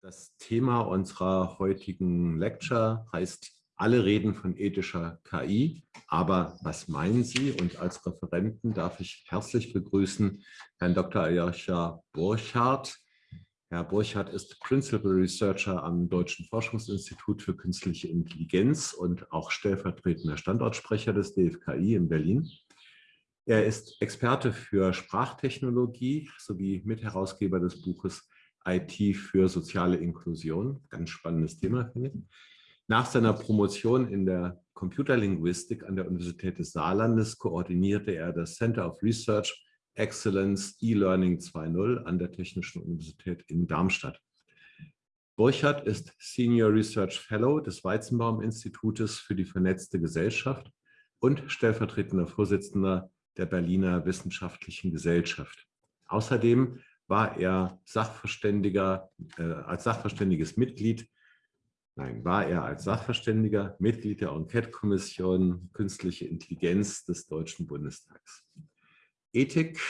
Das Thema unserer heutigen Lecture heißt alle reden von ethischer KI, aber was meinen Sie? Und als Referenten darf ich herzlich begrüßen Herrn Dr. Aljoscha Burchardt. Herr Burchardt ist Principal Researcher am Deutschen Forschungsinstitut für Künstliche Intelligenz und auch stellvertretender Standortsprecher des DFKI in Berlin. Er ist Experte für Sprachtechnologie sowie Mitherausgeber des Buches IT für soziale Inklusion. Ganz spannendes Thema, finde ich. Nach seiner Promotion in der Computerlinguistik an der Universität des Saarlandes koordinierte er das Center of Research Excellence E-Learning 2.0 an der Technischen Universität in Darmstadt. Burchardt ist Senior Research Fellow des Weizenbaum-Institutes für die vernetzte Gesellschaft und stellvertretender Vorsitzender der Berliner Wissenschaftlichen Gesellschaft. Außerdem war er Sachverständiger, äh, als sachverständiges Mitglied Nein, war er als Sachverständiger Mitglied der Enquete-Kommission Künstliche Intelligenz des Deutschen Bundestags. Ethik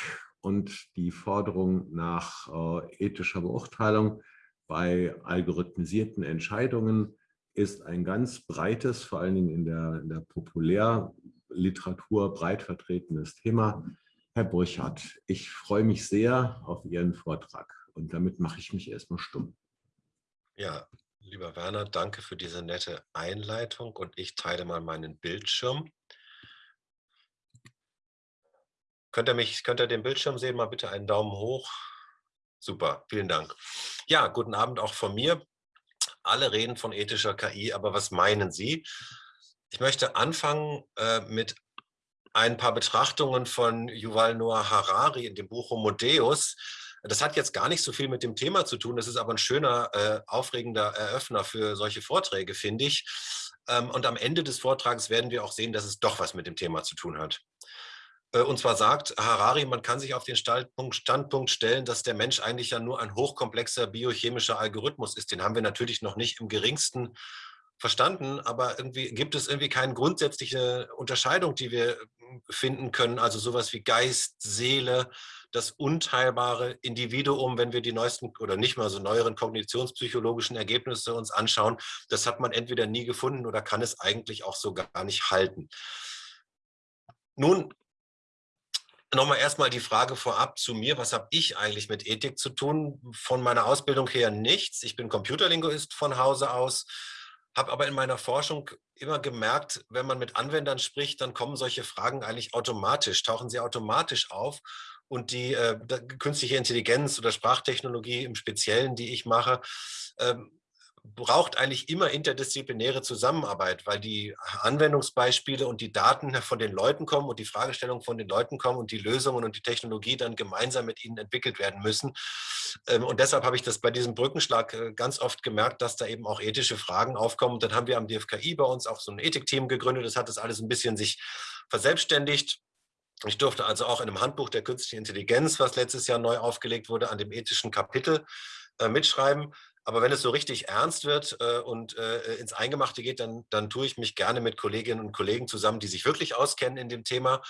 und die Forderung nach äh, ethischer Beurteilung bei algorithmisierten Entscheidungen ist ein ganz breites, vor allen Dingen in der, in der Populärliteratur breit vertretenes Thema. Herr Burchardt, ich freue mich sehr auf Ihren Vortrag und damit mache ich mich erstmal stumm. Ja, Lieber Werner, danke für diese nette Einleitung und ich teile mal meinen Bildschirm. Könnt ihr, mich, könnt ihr den Bildschirm sehen? Mal bitte einen Daumen hoch. Super, vielen Dank. Ja, guten Abend auch von mir. Alle reden von ethischer KI, aber was meinen Sie? Ich möchte anfangen äh, mit ein paar Betrachtungen von Yuval Noah Harari in dem Buch Homo Deus, das hat jetzt gar nicht so viel mit dem Thema zu tun. Das ist aber ein schöner, äh, aufregender Eröffner für solche Vorträge, finde ich. Ähm, und am Ende des Vortrags werden wir auch sehen, dass es doch was mit dem Thema zu tun hat. Äh, und zwar sagt Harari, man kann sich auf den Standpunkt, stellen, dass der Mensch eigentlich ja nur ein hochkomplexer biochemischer Algorithmus ist. Den haben wir natürlich noch nicht im geringsten verstanden, aber irgendwie gibt es irgendwie keine grundsätzliche Unterscheidung, die wir finden können. Also sowas wie Geist, Seele, das unteilbare Individuum, wenn wir die neuesten oder nicht mal so neueren kognitionspsychologischen Ergebnisse uns anschauen, das hat man entweder nie gefunden oder kann es eigentlich auch so gar nicht halten. Nun, nochmal erstmal die Frage vorab zu mir, was habe ich eigentlich mit Ethik zu tun? Von meiner Ausbildung her nichts. Ich bin Computerlinguist von Hause aus, habe aber in meiner Forschung immer gemerkt, wenn man mit Anwendern spricht, dann kommen solche Fragen eigentlich automatisch, tauchen sie automatisch auf und die äh, künstliche Intelligenz oder Sprachtechnologie im Speziellen, die ich mache, ähm, braucht eigentlich immer interdisziplinäre Zusammenarbeit, weil die Anwendungsbeispiele und die Daten von den Leuten kommen und die Fragestellungen von den Leuten kommen und die Lösungen und die Technologie dann gemeinsam mit ihnen entwickelt werden müssen. Ähm, und deshalb habe ich das bei diesem Brückenschlag äh, ganz oft gemerkt, dass da eben auch ethische Fragen aufkommen. Und dann haben wir am DFKI bei uns auch so ein Ethikteam gegründet. Das hat das alles ein bisschen sich verselbstständigt. Ich durfte also auch in einem Handbuch der künstlichen Intelligenz, was letztes Jahr neu aufgelegt wurde, an dem ethischen Kapitel äh, mitschreiben. Aber wenn es so richtig ernst wird äh, und äh, ins Eingemachte geht, dann, dann tue ich mich gerne mit Kolleginnen und Kollegen zusammen, die sich wirklich auskennen in dem Thema.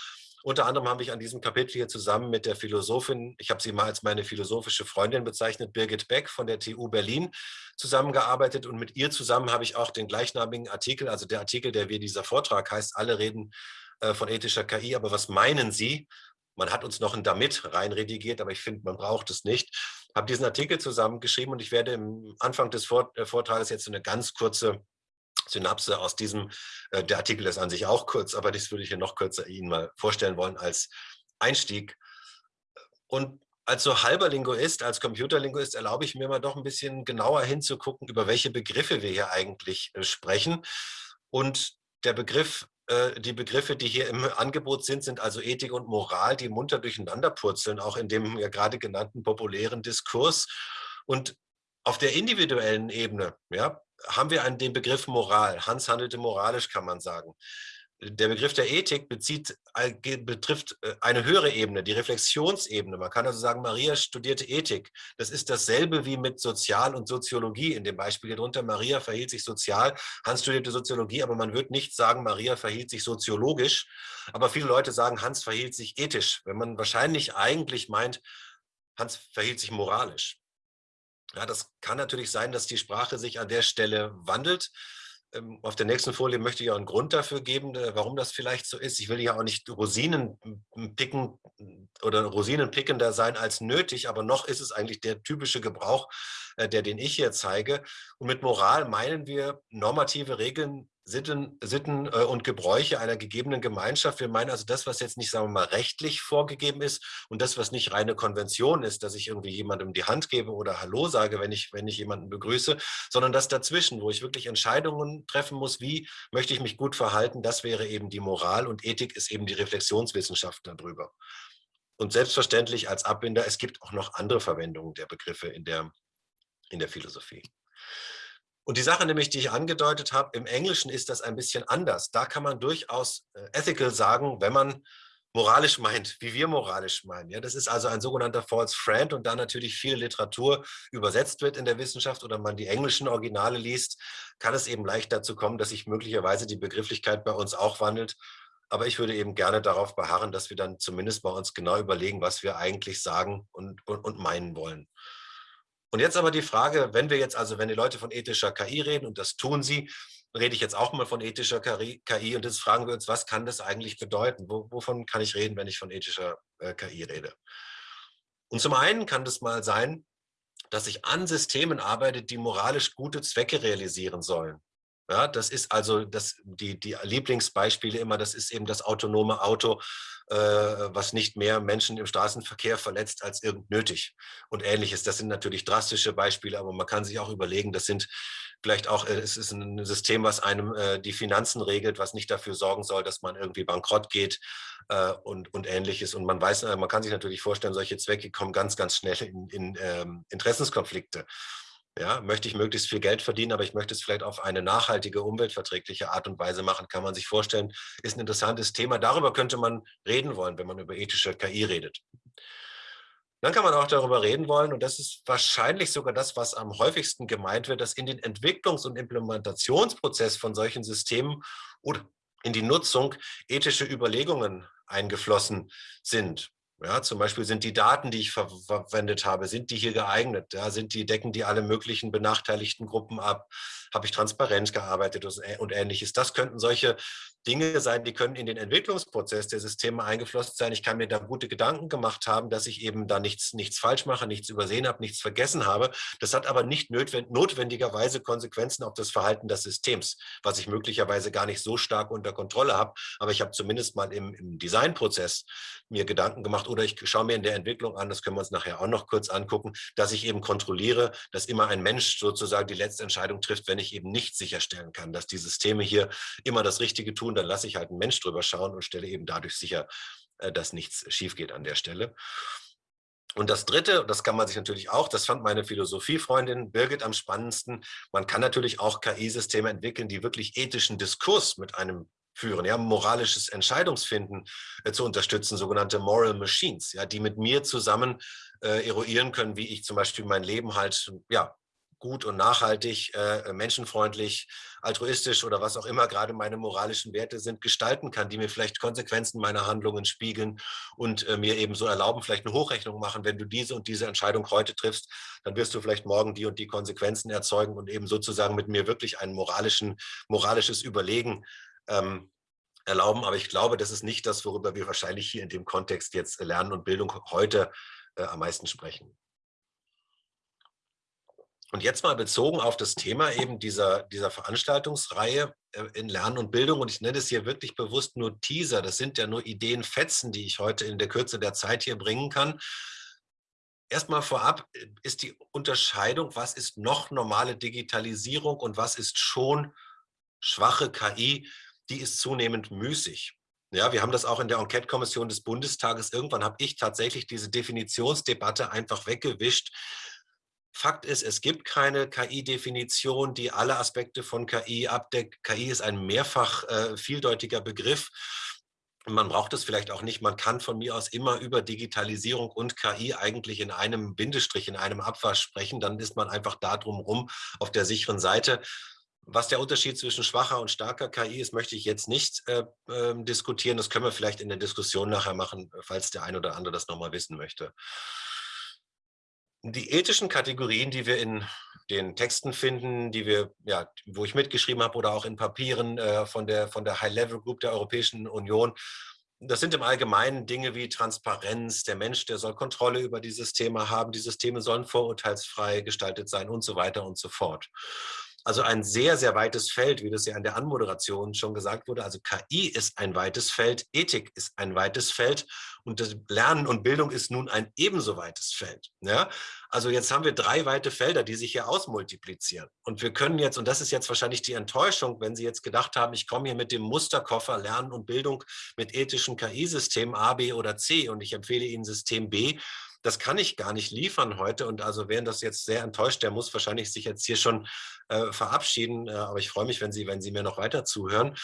Unter anderem habe ich an diesem Kapitel hier zusammen mit der Philosophin, ich habe sie mal als meine philosophische Freundin bezeichnet, Birgit Beck von der TU Berlin zusammengearbeitet und mit ihr zusammen habe ich auch den gleichnamigen Artikel, also der Artikel, der wie dieser Vortrag heißt, alle reden äh, von ethischer KI. Aber was meinen Sie? Man hat uns noch ein Damit reinredigiert, aber ich finde, man braucht es nicht. Habe diesen Artikel zusammengeschrieben und ich werde im Anfang des äh, Vortrages jetzt eine ganz kurze Synapse aus diesem, äh, der Artikel ist an sich auch kurz, aber das würde ich hier noch kürzer Ihnen mal vorstellen wollen als Einstieg. Und als so halber Linguist, als Computerlinguist erlaube ich mir mal doch ein bisschen genauer hinzugucken, über welche Begriffe wir hier eigentlich sprechen. Und der Begriff äh, die Begriffe, die hier im Angebot sind, sind also Ethik und Moral, die munter durcheinander purzeln, auch in dem ja gerade genannten populären Diskurs. Und auf der individuellen Ebene ja, haben wir einen, den Begriff Moral. Hans handelte moralisch, kann man sagen. Der Begriff der Ethik bezieht, betrifft äh, eine höhere Ebene, die Reflexionsebene. Man kann also sagen, Maria studierte Ethik. Das ist dasselbe wie mit Sozial- und Soziologie in dem Beispiel hier drunter. Maria verhielt sich sozial, Hans studierte Soziologie, aber man wird nicht sagen, Maria verhielt sich soziologisch. Aber viele Leute sagen, Hans verhielt sich ethisch, wenn man wahrscheinlich eigentlich meint, Hans verhielt sich moralisch. Ja, das kann natürlich sein, dass die Sprache sich an der Stelle wandelt. Ähm, auf der nächsten Folie möchte ich auch einen Grund dafür geben, äh, warum das vielleicht so ist. Ich will ja auch nicht Rosinen picken oder Rosinenpickender sein als nötig, aber noch ist es eigentlich der typische Gebrauch, äh, der den ich hier zeige. Und mit Moral meinen wir normative Regeln, Sitten, Sitten äh, und Gebräuche einer gegebenen Gemeinschaft. Wir meinen also das, was jetzt nicht, sagen wir mal, rechtlich vorgegeben ist und das, was nicht reine Konvention ist, dass ich irgendwie jemandem die Hand gebe oder Hallo sage, wenn ich, wenn ich jemanden begrüße, sondern das dazwischen, wo ich wirklich Entscheidungen treffen muss, wie möchte ich mich gut verhalten, das wäre eben die Moral und Ethik ist eben die Reflexionswissenschaft darüber. Und selbstverständlich als Abbinder, es gibt auch noch andere Verwendungen der Begriffe in der, in der Philosophie. Und die Sache nämlich, die ich angedeutet habe, im Englischen ist das ein bisschen anders. Da kann man durchaus äh, ethical sagen, wenn man moralisch meint, wie wir moralisch meinen. Ja, das ist also ein sogenannter false friend und da natürlich viel Literatur übersetzt wird in der Wissenschaft oder man die englischen Originale liest, kann es eben leicht dazu kommen, dass sich möglicherweise die Begrifflichkeit bei uns auch wandelt. Aber ich würde eben gerne darauf beharren, dass wir dann zumindest bei uns genau überlegen, was wir eigentlich sagen und, und, und meinen wollen. Und jetzt aber die Frage, wenn wir jetzt also, wenn die Leute von ethischer KI reden, und das tun sie, rede ich jetzt auch mal von ethischer KI und jetzt fragen wir uns, was kann das eigentlich bedeuten? wovon kann ich reden, wenn ich von ethischer äh, KI rede? Und zum einen kann das mal sein, dass ich an Systemen arbeite, die moralisch gute Zwecke realisieren sollen. Ja, das ist also das, die, die Lieblingsbeispiele immer, das ist eben das autonome Auto, äh, was nicht mehr Menschen im Straßenverkehr verletzt als irgend nötig und ähnliches. Das sind natürlich drastische Beispiele, aber man kann sich auch überlegen, das sind vielleicht auch, äh, es ist ein System, was einem äh, die Finanzen regelt, was nicht dafür sorgen soll, dass man irgendwie bankrott geht äh, und, und ähnliches. Und man weiß, äh, man kann sich natürlich vorstellen, solche Zwecke kommen ganz, ganz schnell in, in ähm, Interessenskonflikte. Ja, möchte ich möglichst viel Geld verdienen, aber ich möchte es vielleicht auf eine nachhaltige, umweltverträgliche Art und Weise machen, kann man sich vorstellen, ist ein interessantes Thema. Darüber könnte man reden wollen, wenn man über ethische KI redet. Dann kann man auch darüber reden wollen, und das ist wahrscheinlich sogar das, was am häufigsten gemeint wird, dass in den Entwicklungs- und Implementationsprozess von solchen Systemen oder in die Nutzung ethische Überlegungen eingeflossen sind. Ja, zum Beispiel sind die Daten, die ich ver verwendet habe, sind die hier geeignet? Ja, sind die, decken die alle möglichen benachteiligten Gruppen ab? Habe ich transparent gearbeitet und ähnliches? Das könnten solche Dinge sein, die können in den Entwicklungsprozess der Systeme eingeflossen sein. Ich kann mir da gute Gedanken gemacht haben, dass ich eben da nichts, nichts falsch mache, nichts übersehen habe, nichts vergessen habe. Das hat aber nicht notwendigerweise Konsequenzen auf das Verhalten des Systems, was ich möglicherweise gar nicht so stark unter Kontrolle habe. Aber ich habe zumindest mal im, im Designprozess mir Gedanken gemacht oder ich schaue mir in der Entwicklung an, das können wir uns nachher auch noch kurz angucken, dass ich eben kontrolliere, dass immer ein Mensch sozusagen die letzte Entscheidung trifft, wenn ich eben nicht sicherstellen kann, dass die Systeme hier immer das Richtige tun, dann lasse ich halt einen Mensch drüber schauen und stelle eben dadurch sicher, äh, dass nichts schief geht an der Stelle. Und das Dritte, das kann man sich natürlich auch, das fand meine Philosophiefreundin Birgit am spannendsten, man kann natürlich auch KI-Systeme entwickeln, die wirklich ethischen Diskurs mit einem führen, ja, moralisches Entscheidungsfinden äh, zu unterstützen, sogenannte Moral Machines, ja, die mit mir zusammen äh, eruieren können, wie ich zum Beispiel mein Leben halt ja, gut und nachhaltig, äh, menschenfreundlich, altruistisch oder was auch immer gerade meine moralischen Werte sind, gestalten kann, die mir vielleicht Konsequenzen meiner Handlungen spiegeln und äh, mir eben so erlauben, vielleicht eine Hochrechnung machen, wenn du diese und diese Entscheidung heute triffst, dann wirst du vielleicht morgen die und die Konsequenzen erzeugen und eben sozusagen mit mir wirklich ein moralischen, moralisches Überlegen ähm, erlauben. Aber ich glaube, das ist nicht das, worüber wir wahrscheinlich hier in dem Kontext jetzt Lernen und Bildung heute äh, am meisten sprechen. Und jetzt mal bezogen auf das Thema eben dieser, dieser Veranstaltungsreihe äh, in Lernen und Bildung. Und ich nenne es hier wirklich bewusst nur Teaser. Das sind ja nur Ideenfetzen, die ich heute in der Kürze der Zeit hier bringen kann. Erstmal vorab äh, ist die Unterscheidung, was ist noch normale Digitalisierung und was ist schon schwache KI, die ist zunehmend müßig. Ja, wir haben das auch in der Enquete-Kommission des Bundestages. Irgendwann habe ich tatsächlich diese Definitionsdebatte einfach weggewischt, Fakt ist, es gibt keine KI-Definition, die alle Aspekte von KI abdeckt. KI ist ein mehrfach äh, vieldeutiger Begriff. Man braucht es vielleicht auch nicht. Man kann von mir aus immer über Digitalisierung und KI eigentlich in einem Bindestrich, in einem Abwasch sprechen. Dann ist man einfach da drumherum auf der sicheren Seite. Was der Unterschied zwischen schwacher und starker KI ist, möchte ich jetzt nicht äh, äh, diskutieren. Das können wir vielleicht in der Diskussion nachher machen, falls der ein oder andere das nochmal wissen möchte. Die ethischen Kategorien, die wir in den Texten finden, die wir, ja, wo ich mitgeschrieben habe oder auch in Papieren äh, von der, von der High-Level Group der Europäischen Union, das sind im Allgemeinen Dinge wie Transparenz, der Mensch, der soll Kontrolle über die Systeme haben, die Systeme sollen vorurteilsfrei gestaltet sein und so weiter und so fort. Also ein sehr, sehr weites Feld, wie das ja in der Anmoderation schon gesagt wurde. Also KI ist ein weites Feld, Ethik ist ein weites Feld und das Lernen und Bildung ist nun ein ebenso weites Feld. Ja? Also jetzt haben wir drei weite Felder, die sich hier ausmultiplizieren. Und wir können jetzt, und das ist jetzt wahrscheinlich die Enttäuschung, wenn Sie jetzt gedacht haben, ich komme hier mit dem Musterkoffer Lernen und Bildung mit ethischen KI-Systemen A, B oder C und ich empfehle Ihnen System B, das kann ich gar nicht liefern heute. Und also wer das jetzt sehr enttäuscht, der muss wahrscheinlich sich jetzt hier schon äh, verabschieden. Äh, aber ich freue mich, wenn Sie, wenn Sie mir noch weiter zuhören.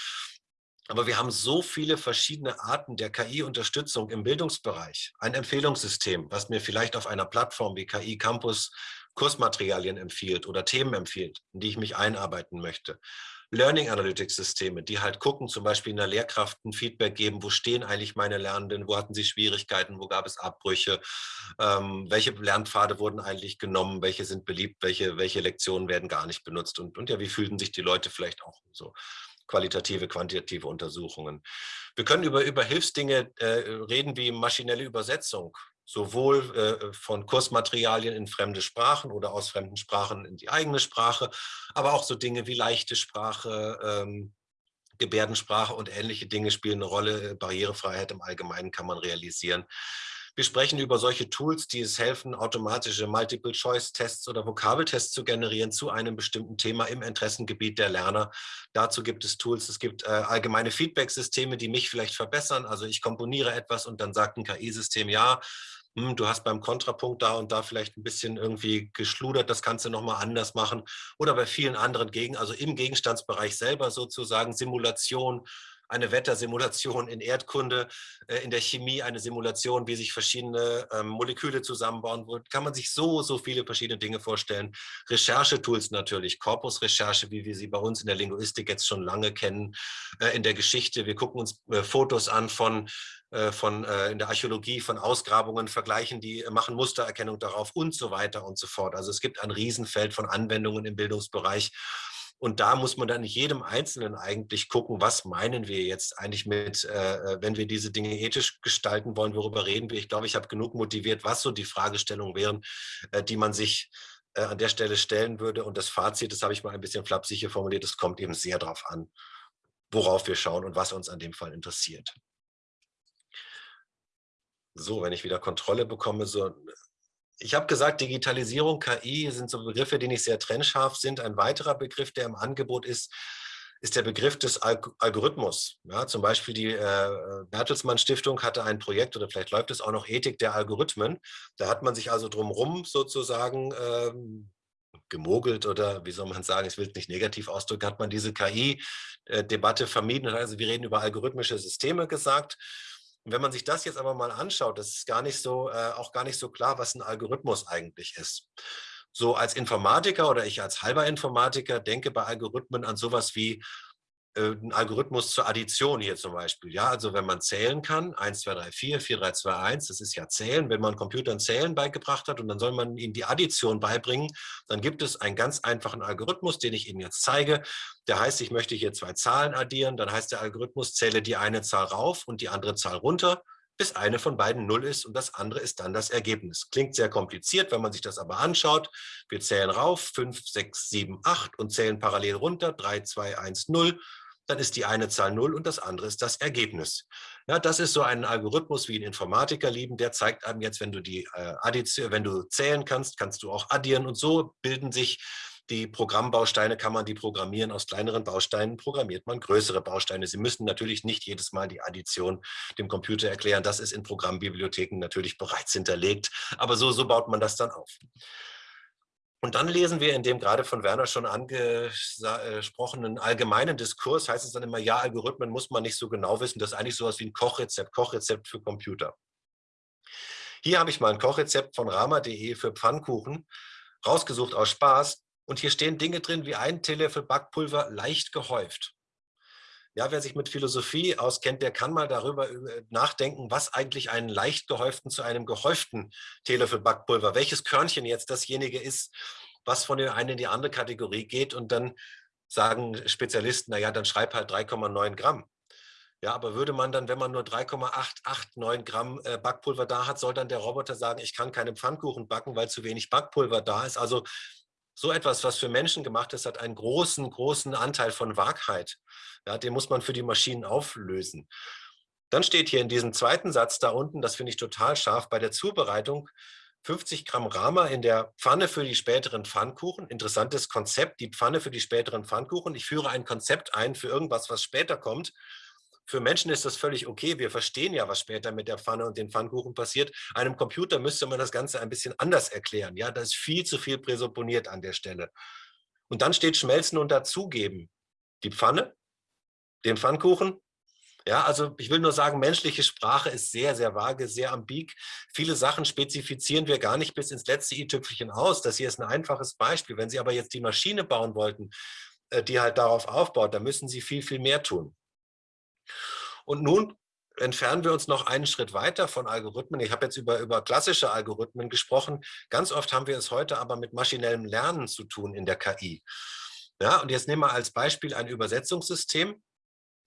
Aber wir haben so viele verschiedene Arten der KI-Unterstützung im Bildungsbereich. Ein Empfehlungssystem, was mir vielleicht auf einer Plattform wie KI Campus Kursmaterialien empfiehlt oder Themen empfiehlt, in die ich mich einarbeiten möchte. Learning Analytics Systeme, die halt gucken, zum Beispiel in der Lehrkraft ein Feedback geben, wo stehen eigentlich meine Lernenden, wo hatten sie Schwierigkeiten, wo gab es Abbrüche, ähm, welche Lernpfade wurden eigentlich genommen, welche sind beliebt, welche, welche Lektionen werden gar nicht benutzt und, und ja, wie fühlten sich die Leute vielleicht auch so qualitative, quantitative Untersuchungen. Wir können über, über Hilfsdinge äh, reden wie maschinelle Übersetzung, sowohl äh, von Kursmaterialien in fremde Sprachen oder aus fremden Sprachen in die eigene Sprache, aber auch so Dinge wie leichte Sprache, ähm, Gebärdensprache und ähnliche Dinge spielen eine Rolle. Barrierefreiheit im Allgemeinen kann man realisieren. Wir sprechen über solche Tools, die es helfen, automatische Multiple-Choice-Tests oder Vokabeltests zu generieren zu einem bestimmten Thema im Interessengebiet der Lerner. Dazu gibt es Tools, es gibt äh, allgemeine Feedback-Systeme, die mich vielleicht verbessern. Also ich komponiere etwas und dann sagt ein KI-System, ja, hm, du hast beim Kontrapunkt da und da vielleicht ein bisschen irgendwie geschludert, das kannst du nochmal anders machen. Oder bei vielen anderen Gegen, also im Gegenstandsbereich selber sozusagen Simulation, eine Wettersimulation in Erdkunde, äh, in der Chemie eine Simulation, wie sich verschiedene ähm, Moleküle zusammenbauen. Kann man sich so, so viele verschiedene Dinge vorstellen. Recherchetools natürlich, Korpusrecherche, wie wir sie bei uns in der Linguistik jetzt schon lange kennen, äh, in der Geschichte. Wir gucken uns äh, Fotos an von von in der Archäologie, von Ausgrabungen, vergleichen die, machen Mustererkennung darauf und so weiter und so fort. Also es gibt ein Riesenfeld von Anwendungen im Bildungsbereich. Und da muss man dann in jedem Einzelnen eigentlich gucken, was meinen wir jetzt eigentlich mit, äh, äh, wenn wir diese Dinge ethisch gestalten wollen, worüber reden wir. Ich glaube, ich habe genug motiviert, was so die Fragestellungen wären, äh, die man sich äh, an der Stelle stellen würde. Und das Fazit, das habe ich mal ein bisschen flapsig hier formuliert, es kommt eben sehr darauf an, worauf wir schauen und was uns an dem Fall interessiert. So, wenn ich wieder Kontrolle bekomme, so ich habe gesagt, Digitalisierung, KI sind so Begriffe, die nicht sehr trennscharf sind. Ein weiterer Begriff, der im Angebot ist, ist der Begriff des Algorithmus. Ja, zum Beispiel die äh, Bertelsmann Stiftung hatte ein Projekt oder vielleicht läuft es auch noch Ethik der Algorithmen. Da hat man sich also drumherum sozusagen ähm, gemogelt oder wie soll man sagen, ich will es nicht negativ ausdrücken, hat man diese KI-Debatte äh, vermieden. Also wir reden über algorithmische Systeme gesagt. Und wenn man sich das jetzt aber mal anschaut, das ist gar nicht so, äh, auch gar nicht so klar, was ein Algorithmus eigentlich ist. So als Informatiker oder ich als halber Informatiker denke bei Algorithmen an sowas wie ein Algorithmus zur Addition hier zum Beispiel. Ja, also wenn man zählen kann, 1, 2, 3, 4, 4, 3, 2, 1, das ist ja Zählen. Wenn man Computern Zählen beigebracht hat und dann soll man ihnen die Addition beibringen, dann gibt es einen ganz einfachen Algorithmus, den ich Ihnen jetzt zeige. Der heißt, ich möchte hier zwei Zahlen addieren. Dann heißt der Algorithmus, zähle die eine Zahl rauf und die andere Zahl runter bis eine von beiden Null ist und das andere ist dann das Ergebnis. Klingt sehr kompliziert, wenn man sich das aber anschaut. Wir zählen rauf, 5, 6, 7, 8 und zählen parallel runter, 3, 2, 1, 0 dann ist die eine Zahl 0 und das andere ist das Ergebnis. Ja, das ist so ein Algorithmus, wie ein Informatiker lieben, der zeigt einem jetzt, wenn du die äh, Addition, wenn du zählen kannst, kannst du auch addieren und so bilden sich die Programmbausteine, kann man die programmieren. Aus kleineren Bausteinen programmiert man größere Bausteine. Sie müssen natürlich nicht jedes Mal die Addition dem Computer erklären. Das ist in Programmbibliotheken natürlich bereits hinterlegt. Aber so, so baut man das dann auf. Und dann lesen wir in dem gerade von Werner schon angesprochenen allgemeinen Diskurs, heißt es dann immer, ja, Algorithmen muss man nicht so genau wissen, das ist eigentlich sowas wie ein Kochrezept, Kochrezept für Computer. Hier habe ich mal ein Kochrezept von rama.de für Pfannkuchen, rausgesucht aus Spaß. Und hier stehen Dinge drin wie ein Teelöffel Backpulver leicht gehäuft. Ja, wer sich mit Philosophie auskennt, der kann mal darüber nachdenken, was eigentlich einen leicht gehäuften zu einem gehäuften Teelöffel Backpulver, welches Körnchen jetzt dasjenige ist, was von der einen in die andere Kategorie geht und dann sagen Spezialisten, naja, dann schreib halt 3,9 Gramm. Ja, aber würde man dann, wenn man nur 3,889 Gramm äh, Backpulver da hat, soll dann der Roboter sagen, ich kann keinen Pfannkuchen backen, weil zu wenig Backpulver da ist. Also so etwas, was für Menschen gemacht ist, hat einen großen, großen Anteil von Wahrheit. Ja, den muss man für die Maschinen auflösen. Dann steht hier in diesem zweiten Satz da unten, das finde ich total scharf, bei der Zubereitung 50 Gramm Rama in der Pfanne für die späteren Pfannkuchen. Interessantes Konzept, die Pfanne für die späteren Pfannkuchen. Ich führe ein Konzept ein für irgendwas, was später kommt. Für Menschen ist das völlig okay. Wir verstehen ja, was später mit der Pfanne und den Pfannkuchen passiert. Einem Computer müsste man das Ganze ein bisschen anders erklären. Ja, da ist viel zu viel präsupponiert an der Stelle. Und dann steht schmelzen und dazugeben. Die Pfanne, den Pfannkuchen. Ja, also ich will nur sagen, menschliche Sprache ist sehr, sehr vage, sehr ambig. Viele Sachen spezifizieren wir gar nicht bis ins letzte i-Tüpfelchen aus. Das hier ist ein einfaches Beispiel. Wenn Sie aber jetzt die Maschine bauen wollten, äh, die halt darauf aufbaut, dann müssen Sie viel, viel mehr tun. Und nun entfernen wir uns noch einen Schritt weiter von Algorithmen. Ich habe jetzt über, über klassische Algorithmen gesprochen. Ganz oft haben wir es heute aber mit maschinellem Lernen zu tun in der KI. Ja, und jetzt nehmen wir als Beispiel ein Übersetzungssystem.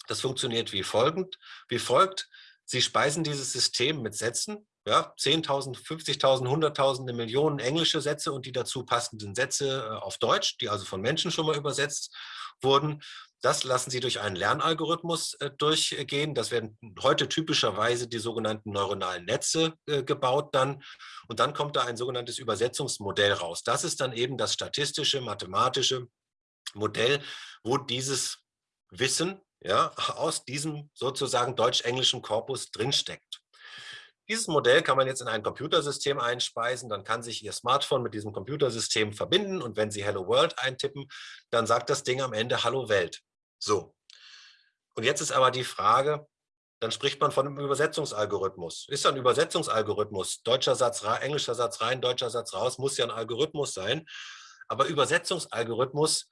Das funktioniert wie folgend, wie folgt. Sie speisen dieses System mit Sätzen, ja, 10.000, 50.000, 100.000, Millionen englische Sätze und die dazu passenden Sätze äh, auf Deutsch, die also von Menschen schon mal übersetzt wurden. Das lassen Sie durch einen Lernalgorithmus äh, durchgehen. Das werden heute typischerweise die sogenannten neuronalen Netze äh, gebaut dann. Und dann kommt da ein sogenanntes Übersetzungsmodell raus. Das ist dann eben das statistische, mathematische Modell, wo dieses Wissen ja, aus diesem sozusagen deutsch-englischen Korpus drinsteckt. Dieses Modell kann man jetzt in ein Computersystem einspeisen, dann kann sich Ihr Smartphone mit diesem Computersystem verbinden und wenn Sie Hello World eintippen, dann sagt das Ding am Ende Hallo Welt. So. Und jetzt ist aber die Frage, dann spricht man von einem Übersetzungsalgorithmus. Ist ein Übersetzungsalgorithmus, deutscher Satz rein, englischer Satz rein, deutscher Satz raus, muss ja ein Algorithmus sein. Aber Übersetzungsalgorithmus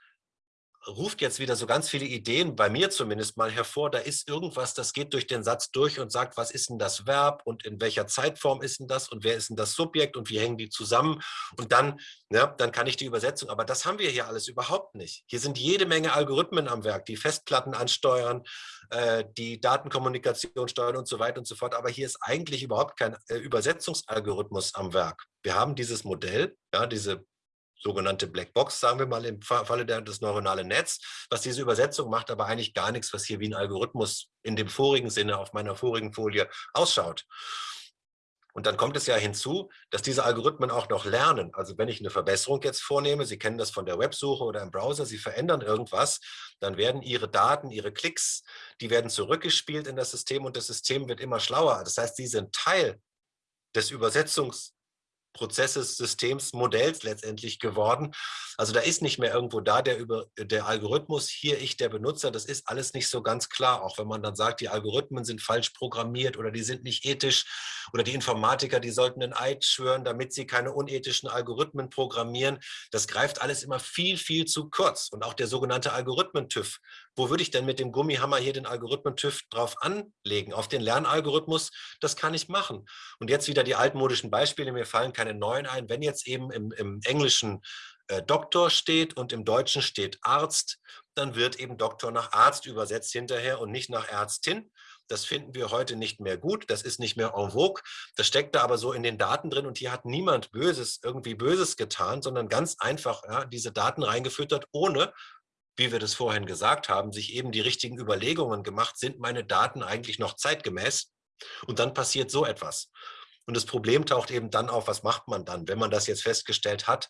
ruft jetzt wieder so ganz viele Ideen, bei mir zumindest mal hervor, da ist irgendwas, das geht durch den Satz durch und sagt, was ist denn das Verb und in welcher Zeitform ist denn das und wer ist denn das Subjekt und wie hängen die zusammen und dann, ja, dann kann ich die Übersetzung, aber das haben wir hier alles überhaupt nicht. Hier sind jede Menge Algorithmen am Werk, die Festplatten ansteuern, äh, die Datenkommunikation steuern und so weiter und so fort, aber hier ist eigentlich überhaupt kein äh, Übersetzungsalgorithmus am Werk. Wir haben dieses Modell, ja, diese sogenannte Blackbox, sagen wir mal im Falle des neuronalen Netz, was diese Übersetzung macht, aber eigentlich gar nichts, was hier wie ein Algorithmus in dem vorigen Sinne auf meiner vorigen Folie ausschaut. Und dann kommt es ja hinzu, dass diese Algorithmen auch noch lernen. Also wenn ich eine Verbesserung jetzt vornehme, Sie kennen das von der Websuche oder im Browser, Sie verändern irgendwas, dann werden Ihre Daten, Ihre Klicks, die werden zurückgespielt in das System und das System wird immer schlauer. Das heißt, Sie sind Teil des Übersetzungs Prozesses, Systems, Modells letztendlich geworden. Also da ist nicht mehr irgendwo da der, über, der Algorithmus, hier ich der Benutzer, das ist alles nicht so ganz klar, auch wenn man dann sagt, die Algorithmen sind falsch programmiert oder die sind nicht ethisch oder die Informatiker, die sollten einen Eid schwören, damit sie keine unethischen Algorithmen programmieren. Das greift alles immer viel, viel zu kurz. Und auch der sogenannte Algorithmen-TÜV. Wo würde ich denn mit dem Gummihammer hier den Algorithmen-TÜV drauf anlegen? Auf den Lernalgorithmus? Das kann ich machen. Und jetzt wieder die altmodischen Beispiele, mir fallen keine neuen ein. Wenn jetzt eben im, im Englischen äh, Doktor steht und im Deutschen steht Arzt, dann wird eben Doktor nach Arzt übersetzt hinterher und nicht nach Ärztin. Das finden wir heute nicht mehr gut, das ist nicht mehr en vogue. Das steckt da aber so in den Daten drin und hier hat niemand Böses, irgendwie Böses getan, sondern ganz einfach ja, diese Daten reingefüttert, ohne, wie wir das vorhin gesagt haben, sich eben die richtigen Überlegungen gemacht, sind meine Daten eigentlich noch zeitgemäß? Und dann passiert so etwas. Und das Problem taucht eben dann auf, was macht man dann, wenn man das jetzt festgestellt hat,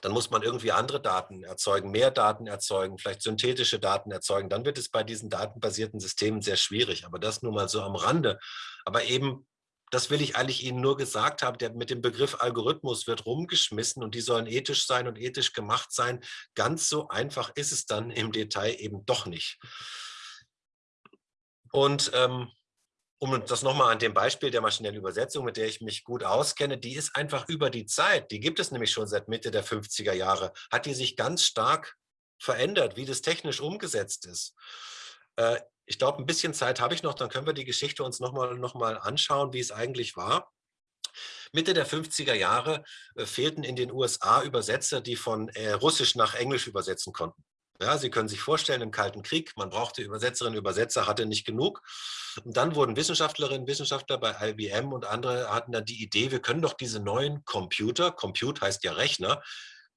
dann muss man irgendwie andere Daten erzeugen, mehr Daten erzeugen, vielleicht synthetische Daten erzeugen. Dann wird es bei diesen datenbasierten Systemen sehr schwierig. Aber das nur mal so am Rande. Aber eben Das will ich eigentlich Ihnen nur gesagt haben. Der, mit dem Begriff Algorithmus wird rumgeschmissen und die sollen ethisch sein und ethisch gemacht sein. Ganz so einfach ist es dann im Detail eben doch nicht. Und ähm, um das nochmal an dem Beispiel der maschinellen Übersetzung, mit der ich mich gut auskenne, die ist einfach über die Zeit, die gibt es nämlich schon seit Mitte der 50er Jahre, hat die sich ganz stark verändert, wie das technisch umgesetzt ist. Äh, ich glaube, ein bisschen Zeit habe ich noch, dann können wir die Geschichte uns nochmal noch mal anschauen, wie es eigentlich war. Mitte der 50er Jahre äh, fehlten in den USA Übersetzer, die von äh, Russisch nach Englisch übersetzen konnten. Ja, Sie können sich vorstellen, im Kalten Krieg, man brauchte Übersetzerinnen Übersetzer, hatte nicht genug. Und dann wurden Wissenschaftlerinnen Wissenschaftler bei IBM und andere hatten dann die Idee, wir können doch diese neuen Computer, Compute heißt ja Rechner,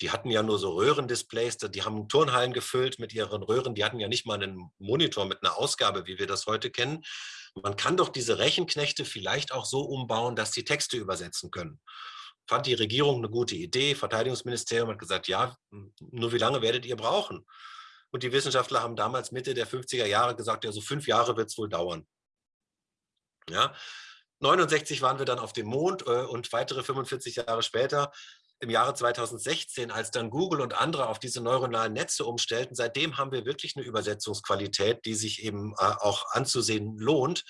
die hatten ja nur so Röhrendisplays, die haben Turnhallen gefüllt mit ihren Röhren, die hatten ja nicht mal einen Monitor mit einer Ausgabe, wie wir das heute kennen. Man kann doch diese Rechenknechte vielleicht auch so umbauen, dass sie Texte übersetzen können. Fand die Regierung eine gute Idee, Verteidigungsministerium hat gesagt, ja, nur wie lange werdet ihr brauchen? Und die Wissenschaftler haben damals Mitte der 50er Jahre gesagt, ja, so fünf Jahre wird es wohl dauern. Ja, 69 waren wir dann auf dem Mond äh, und weitere 45 Jahre später im Jahre 2016, als dann Google und andere auf diese neuronalen Netze umstellten, seitdem haben wir wirklich eine Übersetzungsqualität, die sich eben äh, auch anzusehen lohnt.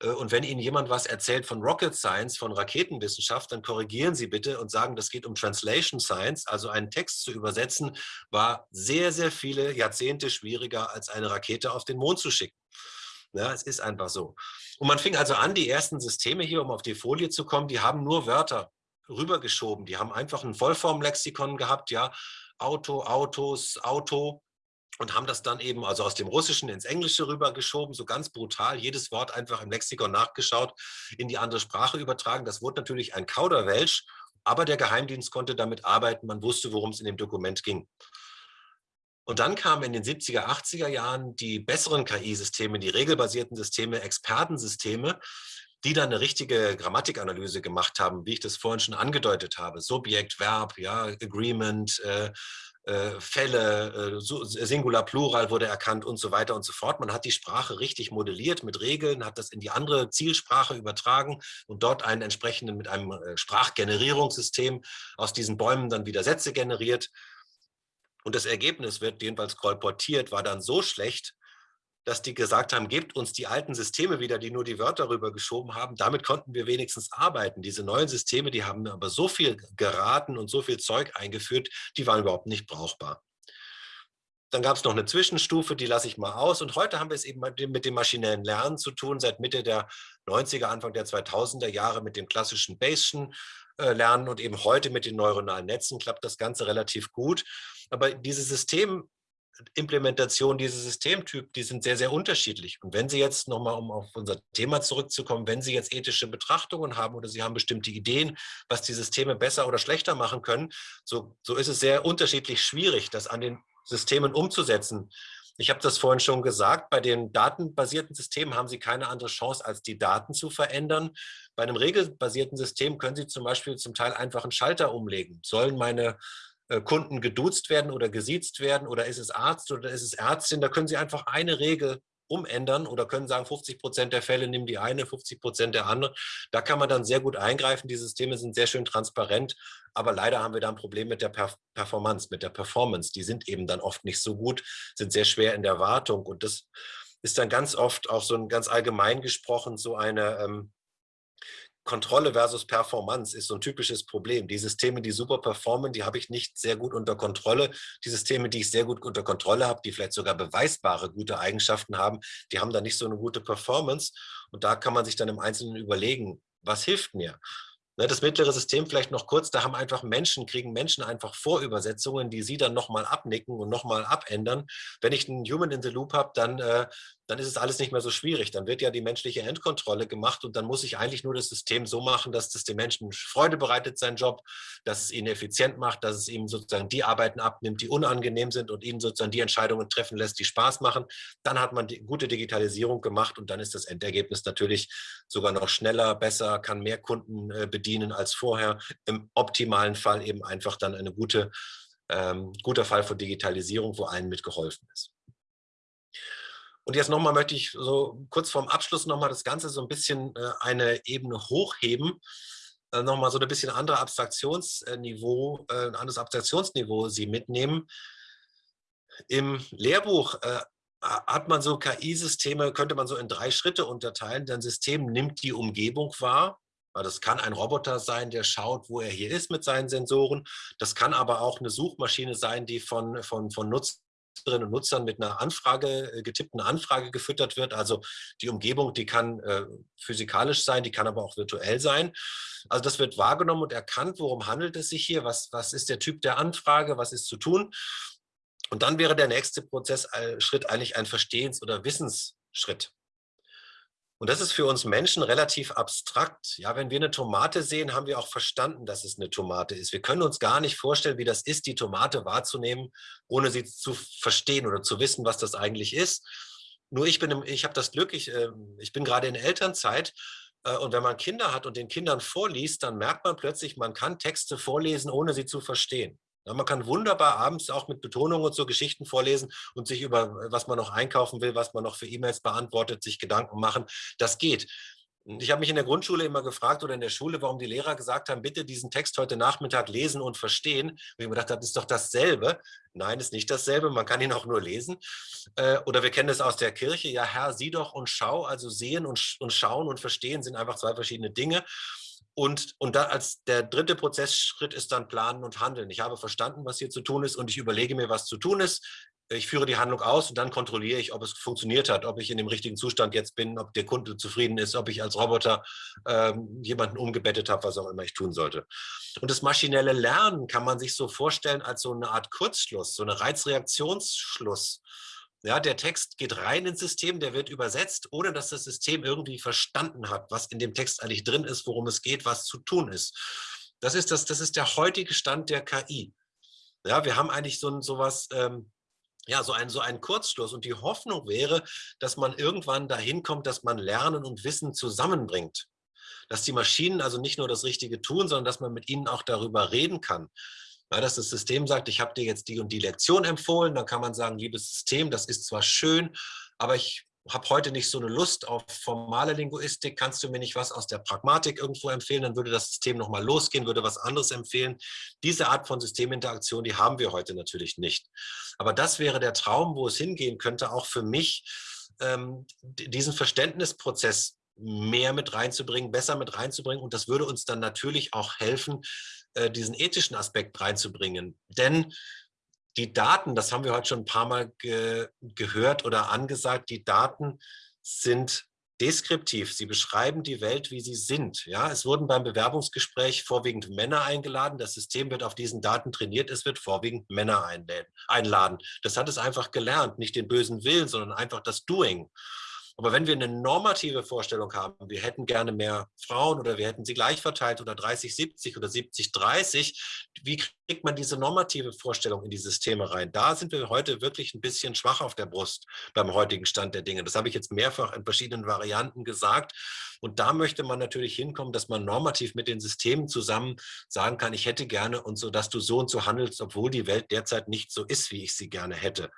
Äh, und wenn Ihnen jemand was erzählt von Rocket Science, von Raketenwissenschaft, dann korrigieren Sie bitte und sagen, das geht um Translation Science. Also einen Text zu übersetzen, war sehr, sehr viele Jahrzehnte schwieriger, als eine Rakete auf den Mond zu schicken. Ja, es ist einfach so. Und man fing also an, die ersten Systeme hier, um auf die Folie zu kommen, die haben nur Wörter rübergeschoben. Die haben einfach ein Vollformlexikon gehabt, ja, Auto, Autos, Auto und haben das dann eben also aus dem Russischen ins Englische rübergeschoben, so ganz brutal, jedes Wort einfach im Lexikon nachgeschaut, in die andere Sprache übertragen. Das wurde natürlich ein Kauderwelsch, aber der Geheimdienst konnte damit arbeiten, man wusste, worum es in dem Dokument ging. Und dann kamen in den 70er, 80er Jahren die besseren KI-Systeme, die regelbasierten Systeme, Expertensysteme, die dann eine richtige Grammatikanalyse gemacht haben, wie ich das vorhin schon angedeutet habe. Subjekt, Verb, ja, Agreement, äh, äh, Fälle, äh, Singular, Plural wurde erkannt und so weiter und so fort. Man hat die Sprache richtig modelliert mit Regeln, hat das in die andere Zielsprache übertragen und dort einen entsprechenden mit einem äh, Sprachgenerierungssystem aus diesen Bäumen dann wieder Sätze generiert. Und das Ergebnis wird jedenfalls kolportiert, war dann so schlecht, dass die gesagt haben, gebt uns die alten Systeme wieder, die nur die Wörter rübergeschoben haben. Damit konnten wir wenigstens arbeiten. Diese neuen Systeme, die haben aber so viel geraten und so viel Zeug eingeführt, die waren überhaupt nicht brauchbar. Dann gab es noch eine Zwischenstufe, die lasse ich mal aus. Und heute haben wir es eben mit dem maschinellen Lernen zu tun, seit Mitte der 90er, Anfang der 2000er Jahre mit dem klassischen Bayesian äh, Lernen und eben heute mit den neuronalen Netzen klappt das Ganze relativ gut. Aber diese System, Implementation dieses Systemtyp, die sind sehr, sehr unterschiedlich. Und wenn Sie jetzt nochmal, um auf unser Thema zurückzukommen, wenn Sie jetzt ethische Betrachtungen haben oder Sie haben bestimmte Ideen, was die Systeme besser oder schlechter machen können, so, so ist es sehr unterschiedlich schwierig, das an den Systemen umzusetzen. Ich habe das vorhin schon gesagt, bei den datenbasierten Systemen haben Sie keine andere Chance, als die Daten zu verändern. Bei einem regelbasierten System können Sie zum Beispiel zum Teil einfach einen Schalter umlegen. Sollen meine Kunden geduzt werden oder gesiezt werden oder ist es Arzt oder ist es Ärztin, da können Sie einfach eine Regel umändern oder können sagen, 50 Prozent der Fälle nehmen die eine, 50 Prozent der andere. Da kann man dann sehr gut eingreifen. Die Systeme sind sehr schön transparent, aber leider haben wir da ein Problem mit der Performance, mit der Performance. Die sind eben dann oft nicht so gut, sind sehr schwer in der Wartung und das ist dann ganz oft auch so ein ganz allgemein gesprochen so eine ähm, Kontrolle versus Performance ist so ein typisches Problem. Die Systeme, die super performen, die habe ich nicht sehr gut unter Kontrolle. Die Systeme, die ich sehr gut unter Kontrolle habe, die vielleicht sogar beweisbare gute Eigenschaften haben, die haben da nicht so eine gute Performance. Und da kann man sich dann im Einzelnen überlegen, was hilft mir? Ne, das mittlere System vielleicht noch kurz, da haben einfach Menschen, kriegen Menschen einfach Vorübersetzungen, die sie dann nochmal abnicken und nochmal abändern. Wenn ich einen Human in the Loop habe, dann, äh, dann ist es alles nicht mehr so schwierig. Dann wird ja die menschliche Endkontrolle gemacht und dann muss ich eigentlich nur das System so machen, dass es den Menschen Freude bereitet, sein Job, dass es ihn effizient macht, dass es ihm sozusagen die Arbeiten abnimmt, die unangenehm sind und ihnen sozusagen die Entscheidungen treffen lässt, die Spaß machen. Dann hat man die gute Digitalisierung gemacht und dann ist das Endergebnis natürlich sogar noch schneller, besser, kann mehr Kunden äh, bedienen bedienen als vorher. Im optimalen Fall eben einfach dann eine gute, ähm, guter Fall von Digitalisierung, wo allen mitgeholfen ist. Und jetzt nochmal möchte ich so kurz vorm Abschluss nochmal das Ganze so ein bisschen äh, eine Ebene hochheben, äh, nochmal so ein bisschen andere Abstraktionsniveau, äh, ein anderes Abstraktionsniveau Sie mitnehmen. Im Lehrbuch hat man so KI-Systeme, könnte man so in drei Schritte unterteilen. Dein System nimmt die Umgebung wahr. Das kann ein Roboter sein, der schaut, wo er hier ist mit seinen Sensoren. Das kann aber auch eine Suchmaschine sein, die von, von, von Nutzerinnen und Nutzern mit einer Anfrage, äh, getippten Anfrage gefüttert wird. Also die Umgebung, die kann äh, physikalisch sein, die kann aber auch virtuell sein. Also das wird wahrgenommen und erkannt, worum handelt es sich hier, was, was ist der Typ der Anfrage, was ist zu tun. Und dann wäre der nächste Prozessschritt eigentlich ein Verstehens- oder Wissensschritt. Und das ist für uns Menschen relativ abstrakt. Ja, wenn wir eine Tomate sehen, haben wir auch verstanden, dass es eine Tomate ist. Wir können uns gar nicht vorstellen, wie das ist, die Tomate wahrzunehmen, ohne sie zu verstehen oder zu wissen, was das eigentlich ist. Nur ich bin, ich habe das Glück, ich, äh, ich bin gerade in Elternzeit äh, und wenn man Kinder hat und den Kindern vorliest, dann merkt man plötzlich, man kann Texte vorlesen, ohne sie zu verstehen. Ja, man kann wunderbar abends auch mit Betonung und so Geschichten vorlesen und sich über, was man noch einkaufen will, was man noch für E-Mails beantwortet, sich Gedanken machen. Das geht. Ich habe mich in der Grundschule immer gefragt oder in der Schule, warum die Lehrer gesagt haben, bitte diesen Text heute Nachmittag lesen und verstehen. Und ich mir gedacht habe, das ist doch dasselbe. Nein, ist nicht dasselbe, man kann ihn auch nur lesen. Äh, oder wir kennen es aus der Kirche, ja Herr, sieh doch und schau, also sehen und, und schauen und verstehen sind einfach zwei verschiedene Dinge. Und, und da als der dritte Prozessschritt ist dann Planen und Handeln. Ich habe verstanden, was hier zu tun ist und ich überlege mir, was zu tun ist. Ich führe die Handlung aus und dann kontrolliere ich, ob es funktioniert hat, ob ich in dem richtigen Zustand jetzt bin, ob der Kunde zufrieden ist, ob ich als Roboter ähm, jemanden umgebettet habe, was auch immer ich tun sollte. Und das maschinelle Lernen kann man sich so vorstellen als so eine Art Kurzschluss, so eine Reizreaktionsschluss. Ja, der Text geht rein ins System, der wird übersetzt, ohne dass das System irgendwie verstanden hat, was in dem Text eigentlich drin ist, worum es geht, was zu tun ist. Das ist, das, das ist der heutige Stand der KI. Ja, wir haben eigentlich so, so was, ähm, ja, so einen, so Kurzschluss. Und die Hoffnung wäre, dass man irgendwann dahin kommt, dass man Lernen und Wissen zusammenbringt. Dass die Maschinen also nicht nur das Richtige tun, sondern dass man mit ihnen auch darüber reden kann. Ja, dass das System sagt, ich habe dir jetzt die und die Lektion empfohlen, dann kann man sagen, liebes System, das ist zwar schön, aber ich habe heute nicht so eine Lust auf formale Linguistik, kannst du mir nicht was aus der Pragmatik irgendwo empfehlen, dann würde das System nochmal losgehen, würde was anderes empfehlen. Diese Art von Systeminteraktion, die haben wir heute natürlich nicht. Aber das wäre der Traum, wo es hingehen könnte, auch für mich, ähm, diesen Verständnisprozess mehr mit reinzubringen, besser mit reinzubringen. Und das würde uns dann natürlich auch helfen, äh, diesen ethischen Aspekt reinzubringen. Denn die Daten, das haben wir heute schon ein paar Mal ge gehört oder angesagt, die Daten sind deskriptiv. Sie beschreiben die Welt, wie sie sind. Ja, es wurden beim Bewerbungsgespräch vorwiegend Männer eingeladen. Das System wird auf diesen Daten trainiert. Es wird vorwiegend Männer einladen. Das hat es einfach gelernt. Nicht den bösen Willen, sondern einfach das Doing. Aber wenn wir eine normative Vorstellung haben, wir hätten gerne mehr Frauen oder wir hätten sie gleich verteilt oder 30, 70 oder 70, 30, wie kriegt man diese normative Vorstellung in die Systeme rein? Da sind wir heute wirklich ein bisschen schwach auf der Brust beim heutigen Stand der Dinge. Das habe ich jetzt mehrfach in verschiedenen Varianten gesagt. Und da möchte man natürlich hinkommen, dass man normativ mit den Systemen zusammen sagen kann, ich hätte gerne und so, dass du so und so handelst, obwohl die Welt derzeit nicht so ist, wie ich sie gerne hätte.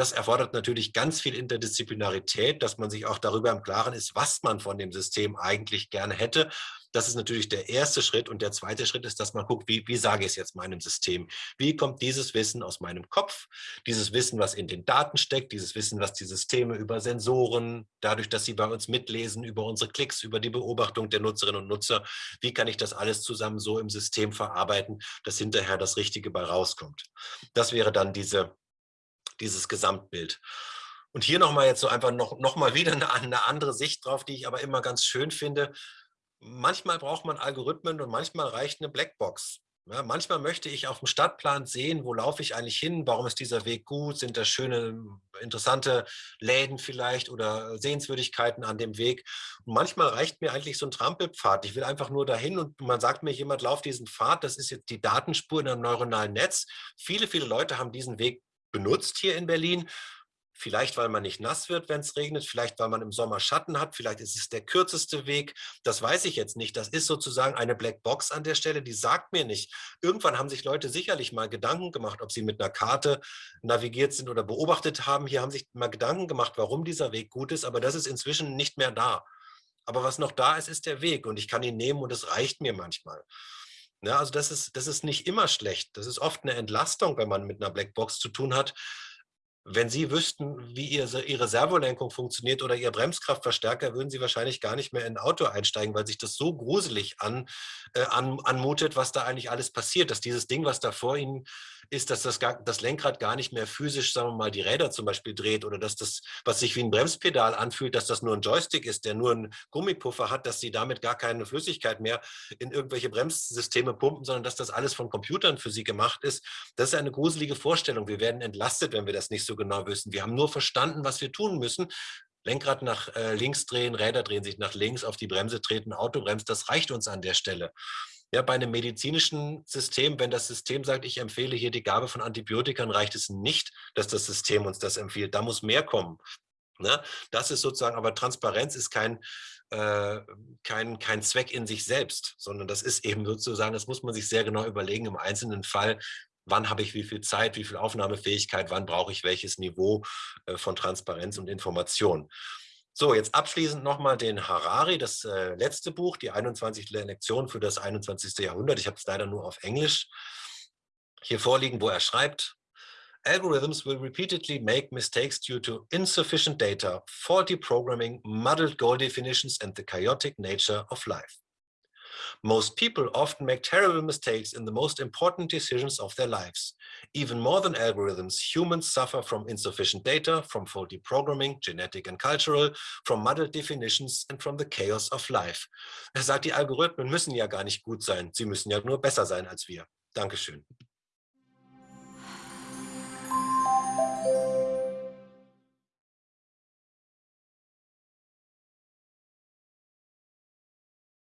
Das erfordert natürlich ganz viel Interdisziplinarität, dass man sich auch darüber im Klaren ist, was man von dem System eigentlich gerne hätte. Das ist natürlich der erste Schritt. Und der zweite Schritt ist, dass man guckt, wie, wie sage ich es jetzt meinem System? Wie kommt dieses Wissen aus meinem Kopf? Dieses Wissen, was in den Daten steckt, dieses Wissen, was die Systeme über Sensoren, dadurch, dass sie bei uns mitlesen, über unsere Klicks, über die Beobachtung der Nutzerinnen und Nutzer, wie kann ich das alles zusammen so im System verarbeiten, dass hinterher das Richtige bei rauskommt? Das wäre dann diese dieses Gesamtbild. Und hier nochmal jetzt so einfach noch, noch mal wieder eine, eine andere Sicht drauf, die ich aber immer ganz schön finde. Manchmal braucht man Algorithmen und manchmal reicht eine Blackbox. Ja, manchmal möchte ich auf dem Stadtplan sehen, wo laufe ich eigentlich hin, warum ist dieser Weg gut, sind da schöne, interessante Läden vielleicht oder Sehenswürdigkeiten an dem Weg. Und manchmal reicht mir eigentlich so ein Trampelpfad. Ich will einfach nur dahin und man sagt mir, jemand lauft diesen Pfad, das ist jetzt die Datenspur in einem neuronalen Netz. Viele, viele Leute haben diesen Weg benutzt hier in Berlin. Vielleicht, weil man nicht nass wird, wenn es regnet, vielleicht, weil man im Sommer Schatten hat, vielleicht ist es der kürzeste Weg. Das weiß ich jetzt nicht. Das ist sozusagen eine Blackbox an der Stelle, die sagt mir nicht. Irgendwann haben sich Leute sicherlich mal Gedanken gemacht, ob sie mit einer Karte navigiert sind oder beobachtet haben. Hier haben sich mal Gedanken gemacht, warum dieser Weg gut ist, aber das ist inzwischen nicht mehr da. Aber was noch da ist, ist der Weg und ich kann ihn nehmen und es reicht mir manchmal. Ja, also das ist, das ist nicht immer schlecht. Das ist oft eine Entlastung, wenn man mit einer Blackbox zu tun hat, wenn Sie wüssten, wie Ihre, Servolenkung funktioniert oder Ihr Bremskraftverstärker, würden Sie wahrscheinlich gar nicht mehr in ein Auto einsteigen, weil sich das so gruselig an, äh, an, anmutet, was da eigentlich alles passiert, dass dieses Ding, was da vor Ihnen ist, dass das, gar, das Lenkrad gar nicht mehr physisch, sagen wir mal, die Räder zum Beispiel dreht oder dass das, was sich wie ein Bremspedal anfühlt, dass das nur ein Joystick ist, der nur einen Gummipuffer hat, dass Sie damit gar keine Flüssigkeit mehr in irgendwelche Bremssysteme pumpen, sondern dass das alles von Computern für Sie gemacht ist. Das ist eine gruselige Vorstellung. Wir werden entlastet, wenn wir das nicht so genau wissen. Wir haben nur verstanden, was wir tun müssen. Lenkrad nach äh, links drehen, Räder drehen sich nach links, auf die Bremse treten, Auto bremst, das reicht uns an der Stelle. Ja, bei einem medizinischen System, wenn das System sagt, ich empfehle hier die Gabe von Antibiotikern, reicht es nicht, dass das System uns das empfiehlt. Da muss mehr kommen. Ne? Das ist sozusagen, aber Transparenz ist kein, äh, kein, kein Zweck in sich selbst, sondern das ist eben sozusagen, das muss man sich sehr genau überlegen im einzelnen Fall, wann habe ich wie viel Zeit, wie viel Aufnahmefähigkeit, wann brauche ich welches Niveau äh, von Transparenz und Information. So, jetzt abschließend nochmal den Harari, das äh, letzte Buch, die 21 Lektionen für das 21. Jahrhundert. Ich habe es leider nur auf Englisch hier vorliegen, wo er schreibt, Algorithms will repeatedly make mistakes due to insufficient data, faulty programming, muddled goal definitions and the chaotic nature of life. Most people often make terrible mistakes in the most important decisions of their lives. Even more than algorithms, humans suffer from insufficient data, from faulty programming, genetic and cultural, from muddled definitions and from the chaos of life. Er sagt, die Algorithmen müssen ja gar nicht gut sein, sie müssen ja nur besser sein als wir. Dankeschön.